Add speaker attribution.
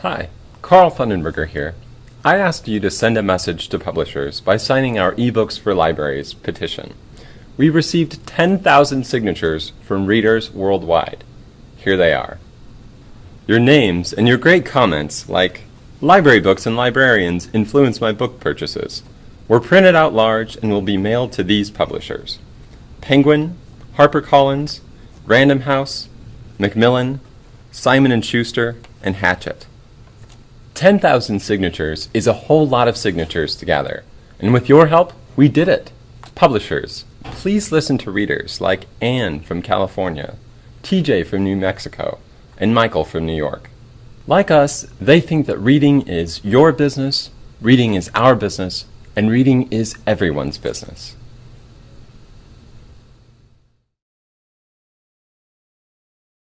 Speaker 1: Hi, Carl Fundenberger here. I asked you to send a message to publishers by signing our eBooks for Libraries petition. We received 10,000 signatures from readers worldwide. Here they are. Your names and your great comments, like, Library books and librarians influence my book purchases, were printed out large and will be mailed to these publishers Penguin, HarperCollins, Random House, Macmillan, Simon & Schuster, and Hachette. 10,000 signatures is a whole lot of signatures to gather, and with your help, we did it. Publishers, please listen to readers like Anne from California, TJ from New Mexico, and Michael from New York. Like us, they think that reading is your business, reading is our business, and reading is everyone's business.